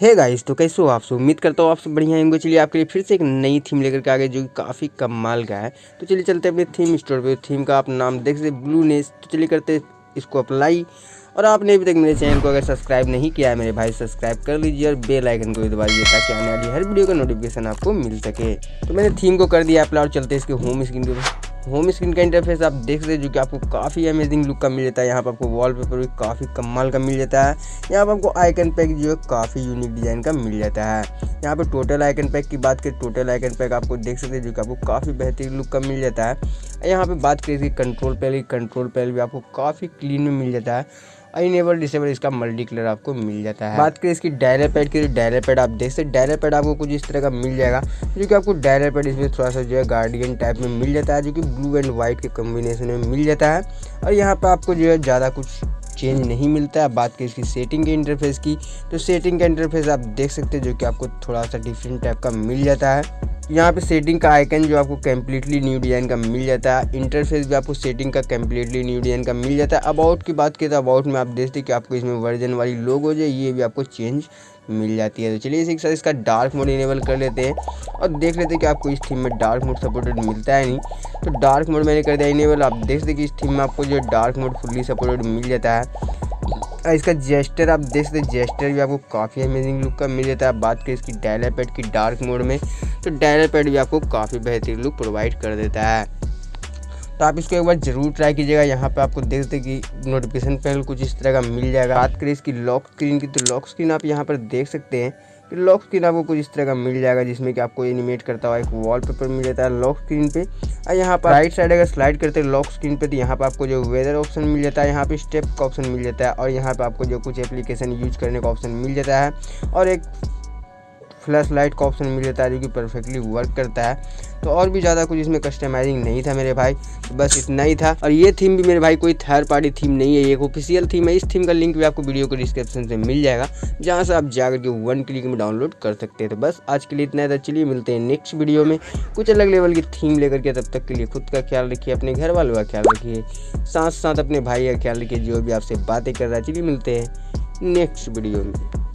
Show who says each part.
Speaker 1: Hey guys तो कैसे हो आप सब? उम्मीद करता हूँ आप सब बढ़िया होंगे। चलिए, आपके लिए फिर से एक नई थीम लेकर के आ गए जो कि काफ़ी कमाल का है। तो चलिए, चलते हैं अपने थीम स्टोर पे। थीम का आप नाम देख सकते ब्लू नेस तो चलिए करते इसको अप्लाई और आपने अभी तक मेरे चैनल को अगर सब्सक्राइब नहीं किया है, मेरे भाई सब्सक्राइब कर लीजिए और बेल आइकन को भी दबा दीजिए, ताकि आने वाली हर वीडियो का नोटिफिकेशन आपको मिल सके। तो मैंने थीम को कर दिया अप्लाई और चलते इसके होम स्क्रीन के होम स्क्रीन का इंटरफेस आप देख सकते हैं, जो कि आपको काफ़ी अमेजिंग लुक का मिल जाता है। यहाँ पर आपको वॉलपेपर भी काफ़ी कमाल का मिल जाता है। यहाँ पर आपको आइकन पैक जो है, काफ़ी यूनिक डिज़ाइन का मिल जाता है। यहाँ पर टोटल आइकन पैक की बात करें टोटल आइकन पैक आपको देख सकते हैं, जो कि आपको काफ़ी बेहतरीन लुक का मिल जाता है। यहाँ पर बात करें इसकी कंट्रोल पैल कंट्रोल पैल भी आपको काफ़ी क्लीन में मिल जाता है। इनेबल डिसेबल इसका मल्टी कलर आपको मिल जाता है। बात करें इसकी डायरे पैड की डायरे पैड आप देख सकते डायरे पैड आपको कुछ इस तरह का मिल जाएगा, जो कि आपको डायरे पैड इसमें थोड़ा सा जो है गार्डियन टाइप में मिल जाता है, जो कि ब्लू एंड व्हाइट के कॉम्बिनेशन में मिल जाता है। और यहाँ पर आपको जो है ज़्यादा कुछ चेंज नहीं मिलता है। बात करें इसकी सेटिंग के इंटरफेस की तो सेटिंग का इंटरफेस आप देख सकते हैं, जो कि आपको थोड़ा सा डिफरेंट टाइप का मिल जाता है। यहाँ पे सेटिंग का आइकन जो आपको कम्प्लीटली न्यू डिज़ाइन का मिल जाता है। इंटरफेस भी आपको सेटिंग का कम्प्लीटली न्यू डिज़ाइन का मिल जाता है। अबाउट की बात करें तो अबाउट में आप देखते कि आपको इसमें वर्जन वाली लोग हो जाए ये भी आपको चेंज मिल जाती है। तो चलिए इसी के साथ इसका डार्क मोड इनेबल कर लेते हैं और देख लेते हैं कि आपको इस थीम में डार्क मोड सपोर्टेड मिलता है नहीं। तो डार्क मोड मैंने कर दिया इनेबल आप देख सकते कि इस थीम में आपको जो डार्क मोड फुल्ली सपोर्टेड मिल जाता है। इसका जेस्टर, आप देख सकते जेस्टर भी आपको काफ़ी अमेजिंग लुक का मिल जाता है। बात करें इसकी डायलर पैड की डार्क मोड में तो डायलर पैड भी आपको काफ़ी बेहतरीन लुक प्रोवाइड कर देता है। तो आप इसको एक बार ज़रूर ट्राई कीजिएगा। यहाँ पे आपको देख सकते कि नोटिफिकेशन पैनल कुछ इस तरह का मिल जाएगा। बात करें इसकी लॉक स्क्रीन की तो लॉक स्क्रीन आप यहाँ पर देख सकते हैं। कि लॉक स्क्रीन आपको कुछ इस तरह का मिल जाएगा, जिसमें कि आपको एनिमेट करता हुआ एक वॉलपेपर मिल जाता है लॉक स्क्रीन पे। और यहाँ पर राइट साइड अगर स्लाइड करते हैं लॉक स्क्रीन पे तो यहाँ पर आपको जो वेदर ऑप्शन मिल जाता है, यहाँ पे स्टेप का ऑप्शन मिल जाता है, और यहाँ पर आपको जो कुछ एप्लीकेशन यूज़ करने का ऑप्शन मिल जाता है, और एक फ्लैश लाइट का ऑप्शन मिल जाता है, जो कि परफेक्टली वर्क करता है। तो और भी ज़्यादा कुछ इसमें कस्टमाइजिंग नहीं था मेरे भाई तो बस इतना ही था। और ये थीम भी मेरे भाई कोई थर्ड पार्टी थीम नहीं है एक ऑफिशियल थीम है। इस थीम का लिंक भी आपको वीडियो को डिस्क्रिप्शन से मिल जाएगा, जहाँ से आप जाकर के वन क्लिक में डाउनलोड कर सकते हैं। तो बस आज के लिए इतना था। चलिए मिलते हैं नेक्स्ट वीडियो में। कुछ अलग लेवल की थीम लेकर के तब तक के लिए खुद का ख्याल रखिए, अपने घर वालों का ख्याल रखिए साथ साथ अपने भाई का ख्याल रखिए, जो भी आपसे बातें कर रहा है। चलिए मिलते हैं नेक्स्ट वीडियो में।